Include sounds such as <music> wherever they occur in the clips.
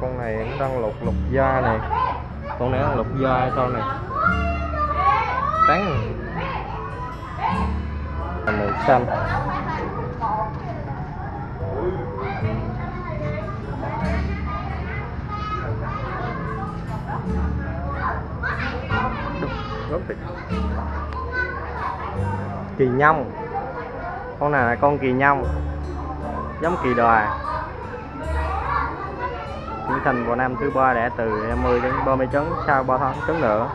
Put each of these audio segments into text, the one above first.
con này nó đang lột lột da này. Con này đang lột da hay sao này? Trắng. Màu xanh. Kỳ nhông con này là con kỳ nhông giống kỳ đòa trưởng thành vào năm thứ ba đẻ từ 20 đến 30 trứng sau 3 tháng trứng nữa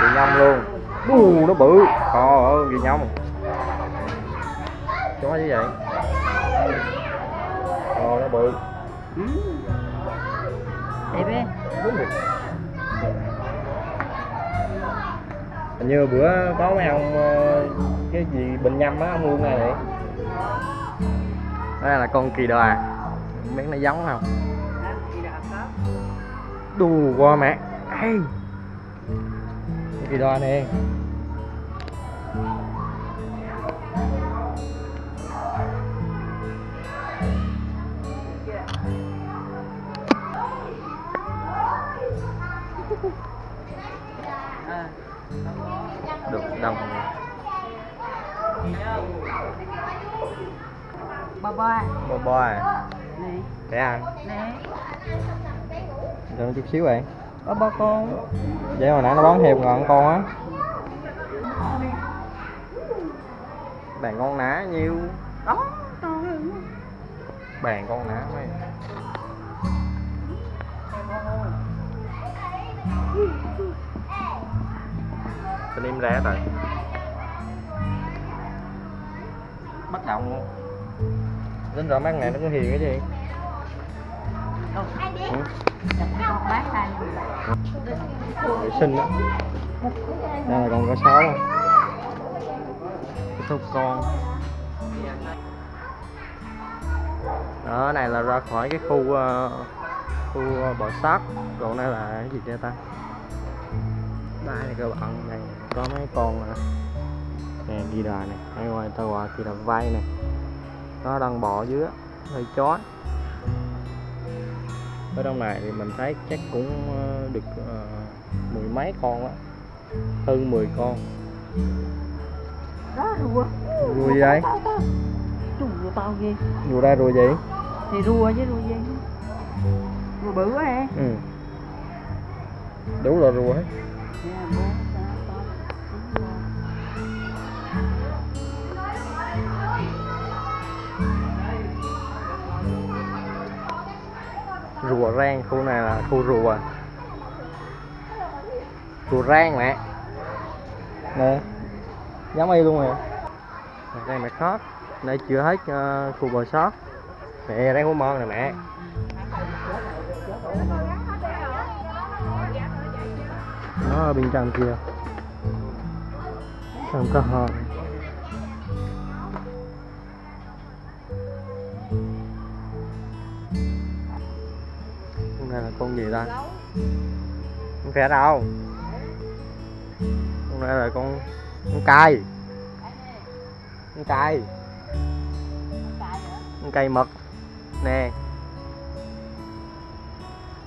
kỳ nhông luôn. Đù nó bự. Trời ơi kỳ nhông chó như vậy? Ồ nó bự. Đẹp ấy hình như bữa có mấy ông ờ, cái gì bệnh nhâm á ông luôn này. Vậy đây là con kỳ đòa biết nó giống không đù qua mẹ. Con kỳ đòa nè được đồng. Ba bò bò à này để ăn. Nè đừng chút xíu vậy. Ba ba con. Vậy hồi nãy nó bón heo ngon con á. Bàn con ná nhiêu? Đó to hơn. Bàn con ná mấy? Tình im rẻ rồi bắt động luôn. Đến rồi mấy con này nó có hiền cái gì ừ. vệ sinh đó đây là con cá sấu á. Cái số con. Đó này là ra khỏi cái khu ờ, khu ờ, bò sát. Còn đây là cái gì đây ta? Đây là các bạn này có mấy con nè. Nè đi đà này. Hay ngoài tàu gọi kia là vai này, nó đang bò dưới hơi chó ở trong này thì mình thấy chắc cũng ờ, được ờ, mười mấy con á. Hơn 10 con. Đó rùa. Rùa gì đây Chú rùa to ghê. Rùa đây rùa gì? Thì rùa với rùa gì? Rùa bự quá à ừ. Đủ là rùa hết. Nè, rùa rang khu này là khu rùa? Rùa rang mẹ. Nè giống y luôn nè đây mẹ sót đây chưa hết uh, khu bò sót mẹ đây hú mon nè mẹ. Nó ở bên trong kia. Không có hòn con con gì ta? Không phải đâu? Con này là con con cay. Con cay. Con cay mực. Nè.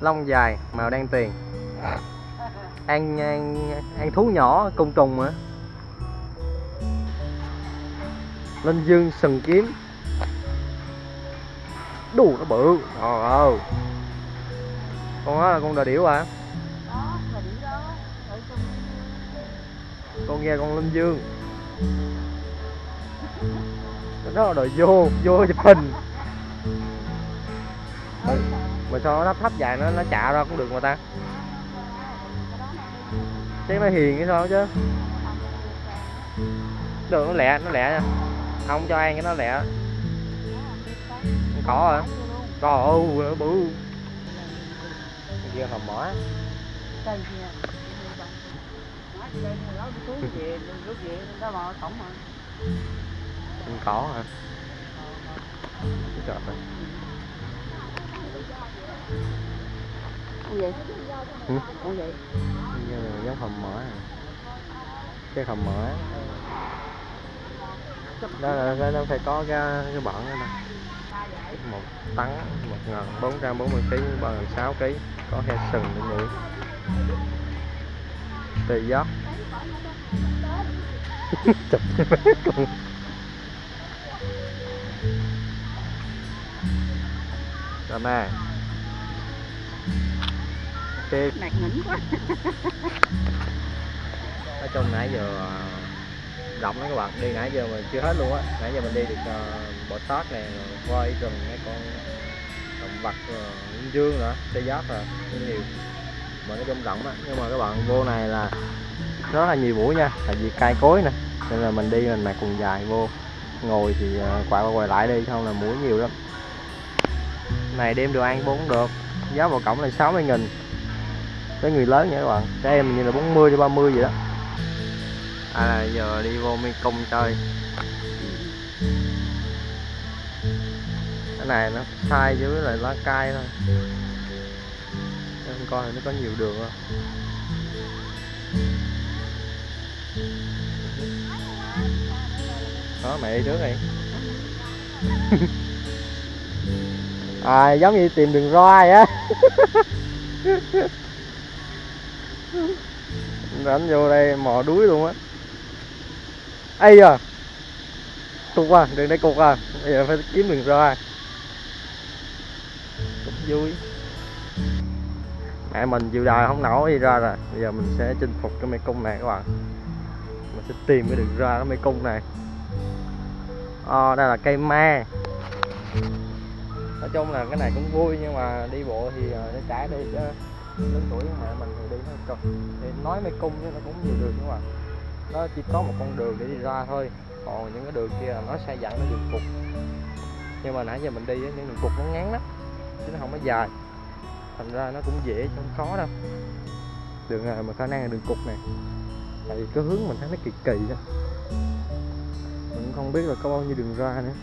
Lông dài màu đen tiền ăn ăn, ăn thú nhỏ côn trùng mà linh dương sừng kiếm. Đù nó bự. Trời ơi con đó là con đà điểu à? Đó là đĩa đó. Ở trong con nghe con linh dương. Đó là đòi vô vô chụp hình mà sao nó thấp thấp dài nó nó chạ ra cũng được mà ta. Chứ nó hiền cái sao chứ? Được nó lẹ nó lẹ nha. Không cho ăn cái nó lẹ. Cỏ hả? Trời ơi nó bự Kia hầm mỏ cây kia con cỏ hả? Trời ơi gì? Ừ. con gì? Như là giống hầm mỡ à. cái hầm mỡ đó là nó, phải có cái cái bận đó mà một tấn một ngàn bốn trăm bốn mươi kg ba ngàn sáu kg có heo sừng để nhỉ tùy gió. <laughs> Chụp con rồi nè. Nạt nỉnh quá. Nói chung nãy giờ ờ, rộng lắm các bạn. Đi nãy giờ mình chưa hết luôn á. Nãy giờ mình đi được ờ, uh, bò sát nè voi rừng mấy con động vật uh, dương nữa tê giác à, rồi rất nhiều. Mà nó trong rộng á. Nhưng mà các bạn vô này là rất là nhiều mũi nha. Tại vì cay cối nè. Nên là mình đi mình mặc quần dài vô. Ngồi thì ờ, uh, quay qua quay lại đi không là mũi nhiều lắm. Này đem đồ ăn bốn được. Giá vào cổng là 60 nghìn. Với người lớn nha các bạn. Trẻ em như là 40 ba 30 vậy đó à giờ đi vô mê cung chơi. Cái này nó sai với lại lá cay thôi. Em coi nó có nhiều đường không? Đó, mẹ đi trước đi. <laughs> À giống như tìm đường roi á. <laughs> Đánh vô đây, mò đuối luôn á ây à, cục à đường đây cục à. Bây giờ phải kiếm đường ra. Cũng vui. Mẹ mình chịu đời không nổi đi ra rồi. Bây giờ mình sẽ chinh phục cái mê cung này các bạn. Mình sẽ tìm cái đường ra cái mê cung này. Ờ đây là cây me. Nói chung là cái này cũng vui nhưng mà đi bộ thì ờ, nó trả đi chứ lớn tuổi. Mẹ mình thì đi nó cực thì nói mê cung chứ nó cũng nhiều đường các bạn nó chỉ có một con đường để đi ra thôi. Còn những cái đường kia là nó sai dẫn nó đường cục nhưng mà nãy giờ mình đi á, những đường cục nó ngắn lắm chứ nó không có dài. Thành ra nó cũng dễ chứ không khó đâu. Đường này mà khả năng là đường cục này tại vì cái hướng mình thấy nó kỳ kỳ đó. Mình cũng không biết là có bao nhiêu đường ra nữa.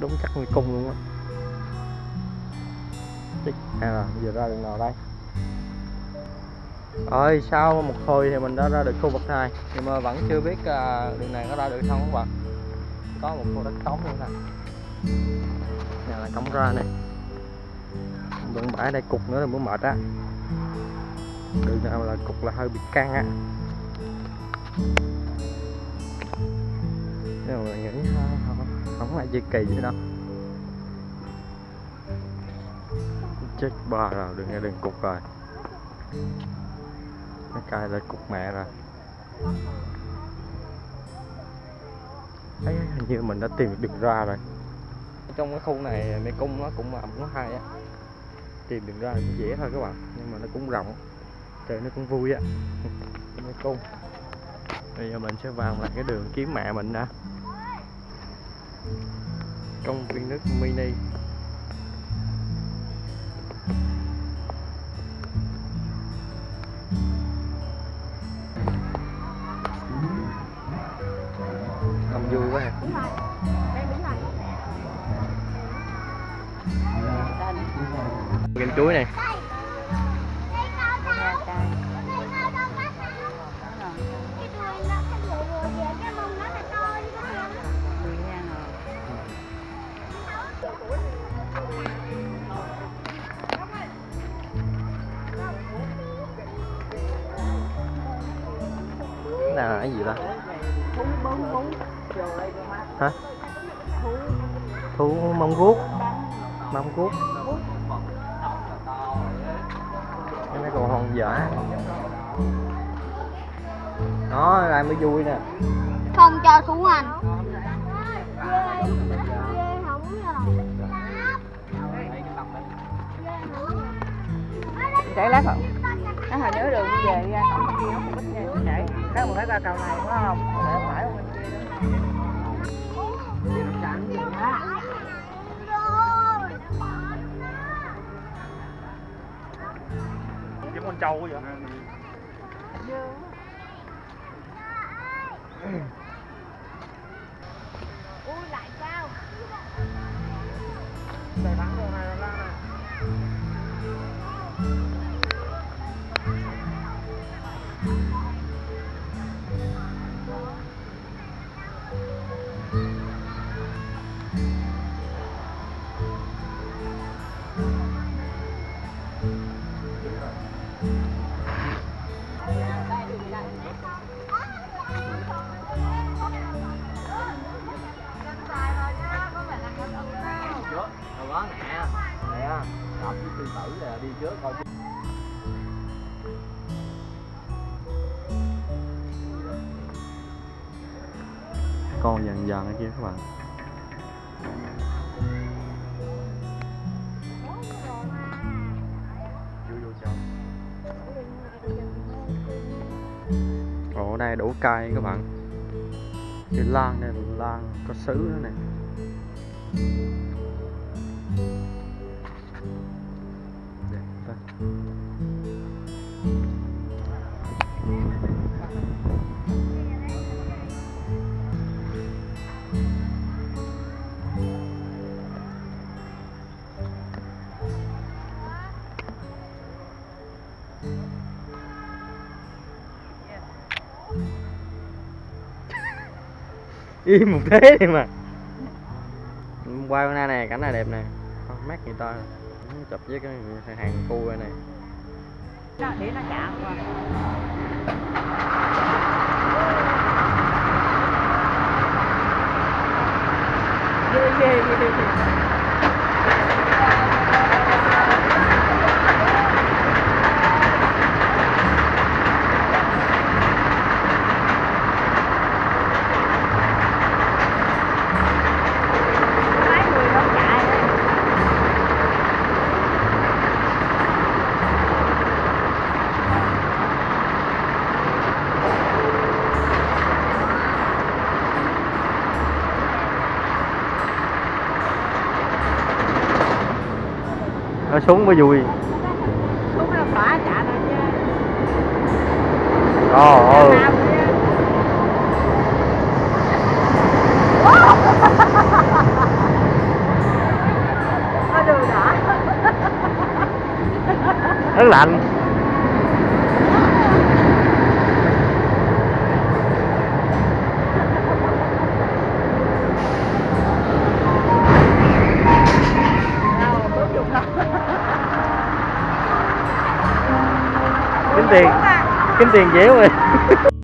Đúng chắc nguyên cung luôn á. À giờ ra đường nào đây? Rồi sau một hồi thì mình đã ra được khu vực này nhưng mà vẫn chưa biết à, đường này có ra được không các bạn. Có một khu đất trống nữa nè. Này là cổng ra này. Vẫn bãi đây cục nữa là mới mệt á. Đường nào là cục là hơi bị căng á. Nhưng mà nghĩ à, không, không phải gì kỳ vậy đâu. Chết ba rồi đừng nghe đừng cục rồi nó cài lại cục mẹ rồi. Thấy hình như mình đã tìm được đường ra rồi. Trong cái khu này, mê cung nó cũng ẩm, nó hay á. Tìm đường ra cũng dễ thôi các bạn, nhưng mà nó cũng rộng. Trời, nó cũng vui á. <laughs> Mê cung. Bây giờ mình sẽ vào lại cái đường kiếm mẹ mình đã. Công viên nước mini. Này. Cái là cái gì ta? Hả? Thú mông guốc mông guốc dã đó lại mới vui nè. Không cho thú rồi chạy lát không? Nó hồi nhớ đường về ra. Cổng kia nó cũng ít nha chạy. Đó mình phải qua cầu này phải không kiếm con nè đập với sư tử là đi trước coi con dần dần ở kia các bạn. Ồ, ở đây đủ cây các bạn. Cái lan này lan có sứ nữa nè. đẹp quá <laughs> im một thế đi mà. Qua bên đây nè, cảnh này đẹp nè. Mát mắt người ta chụp với cái hàng khu này đó, để nó chạm qua. Ghê ghê ghê ghê. Mấy người không chạy đấy nó xuống mới vui Xuống nó xóa chạy thôi chứ. ồ? Nó rất lạnh kiếm tiền tiền dễ rồi.